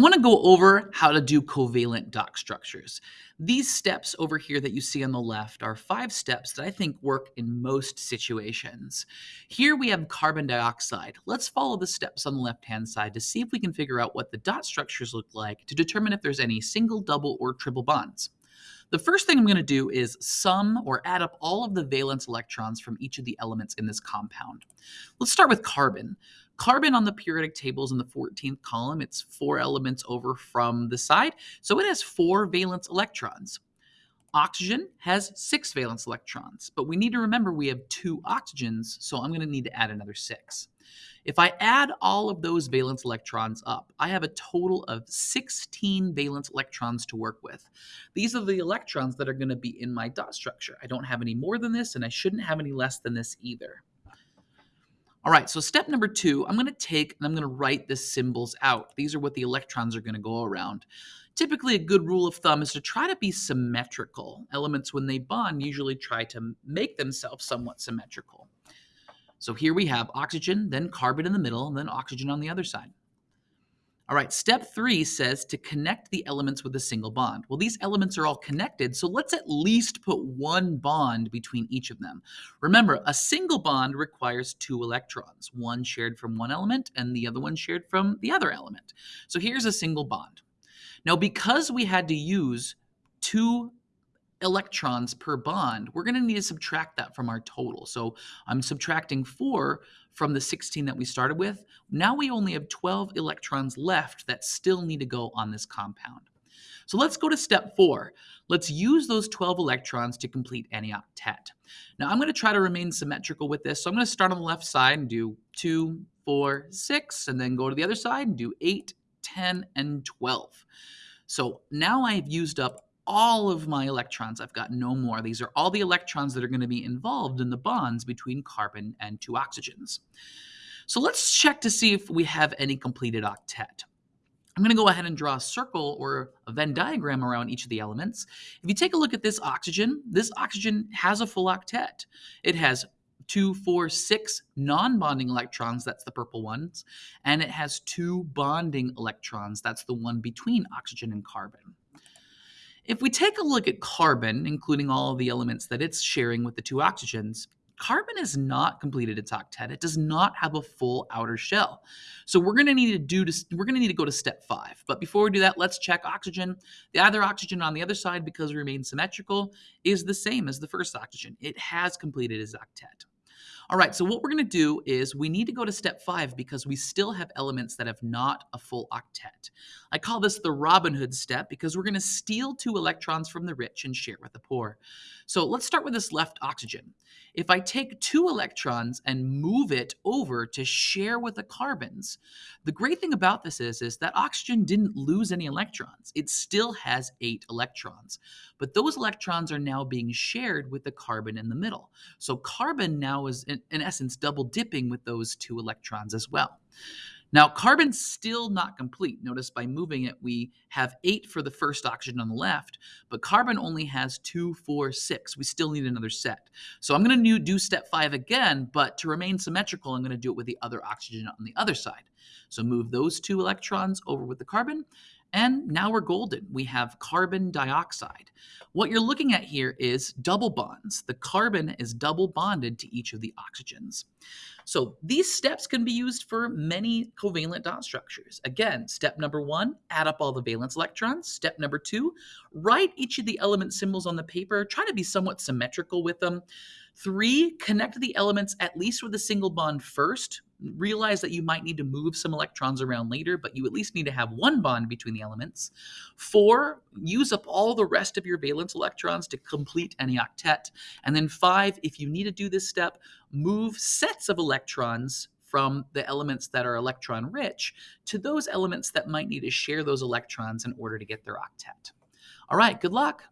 I want to go over how to do covalent dot structures. These steps over here that you see on the left are five steps that I think work in most situations. Here we have carbon dioxide. Let's follow the steps on the left-hand side to see if we can figure out what the dot structures look like to determine if there's any single, double, or triple bonds. The first thing I'm going to do is sum or add up all of the valence electrons from each of the elements in this compound. Let's start with carbon. Carbon on the periodic table is in the 14th column. It's four elements over from the side, so it has four valence electrons. Oxygen has six valence electrons, but we need to remember we have two oxygens, so I'm going to need to add another six. If I add all of those valence electrons up, I have a total of 16 valence electrons to work with. These are the electrons that are going to be in my dot structure. I don't have any more than this, and I shouldn't have any less than this either. All right, so step number two, I'm going to take and I'm going to write the symbols out. These are what the electrons are going to go around. Typically, a good rule of thumb is to try to be symmetrical. Elements, when they bond, usually try to make themselves somewhat symmetrical. So here we have oxygen, then carbon in the middle, and then oxygen on the other side. All right, step three says to connect the elements with a single bond. Well, these elements are all connected, so let's at least put one bond between each of them. Remember, a single bond requires two electrons, one shared from one element and the other one shared from the other element. So here's a single bond. Now, because we had to use two electrons per bond, we're going to need to subtract that from our total. So I'm subtracting 4 from the 16 that we started with. Now we only have 12 electrons left that still need to go on this compound. So let's go to step 4. Let's use those 12 electrons to complete any octet. Now I'm going to try to remain symmetrical with this. So I'm going to start on the left side and do 2, 4, 6, and then go to the other side and do 8, 10, and 12. So now I've used up all of my electrons. I've got no more. These are all the electrons that are going to be involved in the bonds between carbon and two oxygens. So let's check to see if we have any completed octet. I'm going to go ahead and draw a circle or a Venn diagram around each of the elements. If you take a look at this oxygen, this oxygen has a full octet. It has two, four, six non-bonding electrons, that's the purple ones, and it has two bonding electrons, that's the one between oxygen and carbon. If we take a look at carbon, including all of the elements that it's sharing with the two oxygens, carbon has not completed its octet. It does not have a full outer shell. So we're going to need to do to, we're going to need to go to step 5. But before we do that, let's check oxygen. The other oxygen on the other side because it remains symmetrical is the same as the first oxygen. It has completed its octet. All right, so what we're going to do is we need to go to step five because we still have elements that have not a full octet. I call this the Robin Hood step because we're going to steal two electrons from the rich and share with the poor. So let's start with this left oxygen. If I take two electrons and move it over to share with the carbons, the great thing about this is, is that oxygen didn't lose any electrons. It still has eight electrons, but those electrons are now being shared with the carbon in the middle. So carbon now is, in, in essence, double dipping with those two electrons as well. Now, carbon's still not complete. Notice by moving it, we have eight for the first oxygen on the left, but carbon only has two, four, six. We still need another set. So I'm going to do step five again, but to remain symmetrical, I'm going to do it with the other oxygen on the other side. So move those two electrons over with the carbon, and now we're golden. We have carbon dioxide. What you're looking at here is double bonds. The carbon is double bonded to each of the oxygens. So these steps can be used for many covalent dot structures. Again, step number one, add up all the valence electrons. Step number two, write each of the element symbols on the paper. Try to be somewhat symmetrical with them. Three, connect the elements at least with a single bond first. Realize that you might need to move some electrons around later, but you at least need to have one bond between the elements. Four, use up all the rest of your valence electrons to complete any octet. And then five, if you need to do this step, move sets of electrons from the elements that are electron rich to those elements that might need to share those electrons in order to get their octet. All right, good luck.